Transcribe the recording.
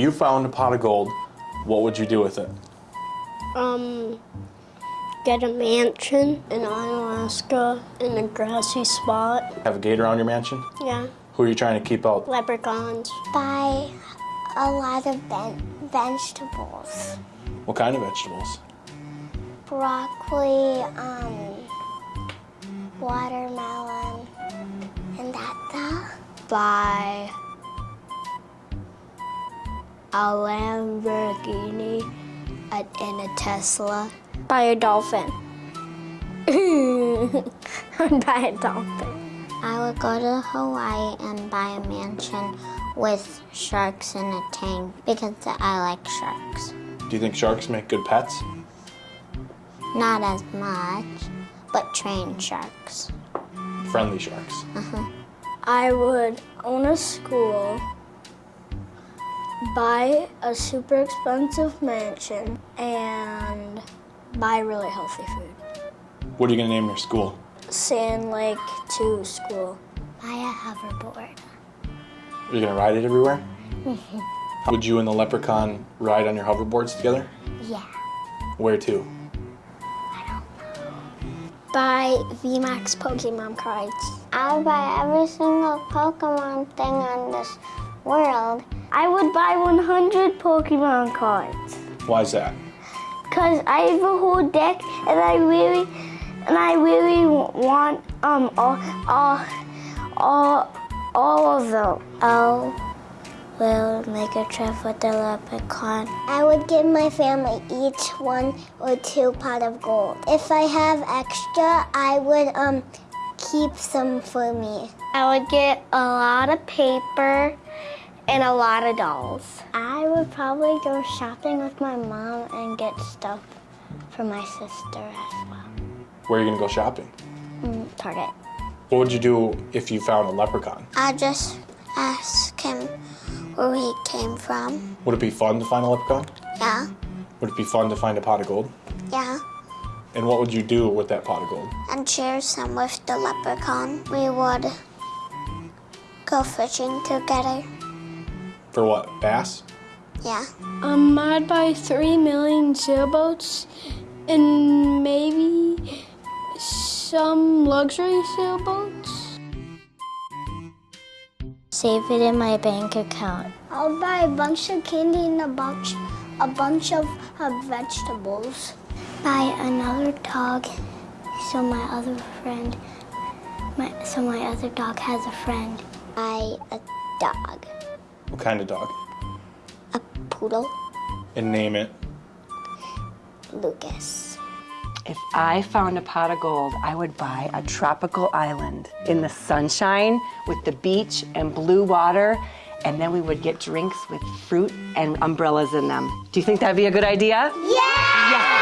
you found a pot of gold, what would you do with it? Um, get a mansion in Alaska in a grassy spot. Have a gate around your mansion? Yeah. Who are you trying to keep out? Leprechauns. Buy a lot of ven- vegetables. What kind of vegetables? Broccoli, um, watermelon, and that stuff. Buy a Lamborghini a- and a Tesla. Buy a dolphin. I'd buy a dolphin. I would go to Hawaii and buy a mansion with sharks in a tank because I like sharks. Do you think sharks make good pets? Not as much, but trained sharks. Friendly sharks. Uh-huh. I would own a school, buy a super expensive mansion, and buy really healthy food. What are you gonna name your school? Sand Lake 2 school. Buy a hoverboard. Are you gonna ride it everywhere? Mm-hmm. Would you and the leprechaun ride on your hoverboards together? Yeah. Where to? I don't know. Buy VMAX Pokemon cards. I'll buy every single Pokemon thing on this world. I would buy 100 Pokemon cards. Why is that? Cause I have a whole deck, and I really, and I really want um all all all all of them. Oh, we'll make a trip with the leprechaun. I would give my family each one or two pot of gold. If I have extra, I would um keep some for me. I would get a lot of paper and a lot of dolls. I would probably go shopping with my mom and get stuff for my sister as well. Where are you gonna go shopping? Mm, Target. What would you do if you found a leprechaun? I'd just ask him where he came from. Would it be fun to find a leprechaun? Yeah, Would it be fun to find a pot of gold? yeah. And what would you do with that pot of gold? And share some with the leprechaun. We would go fishing together. For what? Bass? Yeah. Um, I'd buy three million sailboats and maybe some luxury sailboats. Save it in my bank account. I'll buy a bunch of candy and a bunch, a bunch of uh, vegetables. Buy another dog so my other friend, my, so my other dog has a friend. Buy a dog. What kind of dog? A poodle. And name it. Lucas. If I found a pot of gold, I would buy a tropical island in the sunshine with the beach and blue water, and then we would get drinks with fruit and umbrellas in them. Do you think that'd be a good idea? Yeah!